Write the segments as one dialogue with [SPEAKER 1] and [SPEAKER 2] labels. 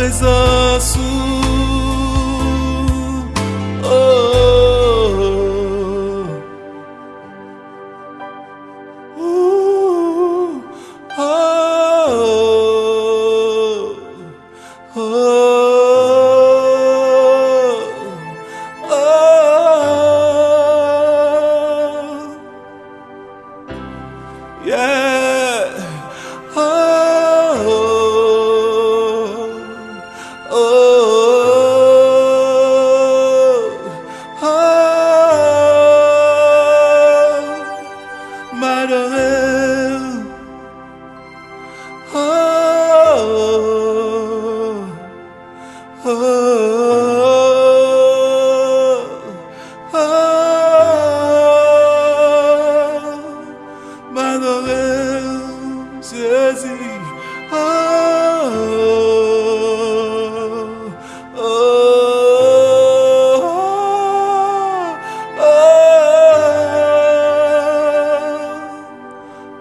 [SPEAKER 1] lizard. wide ahead.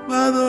[SPEAKER 1] Thank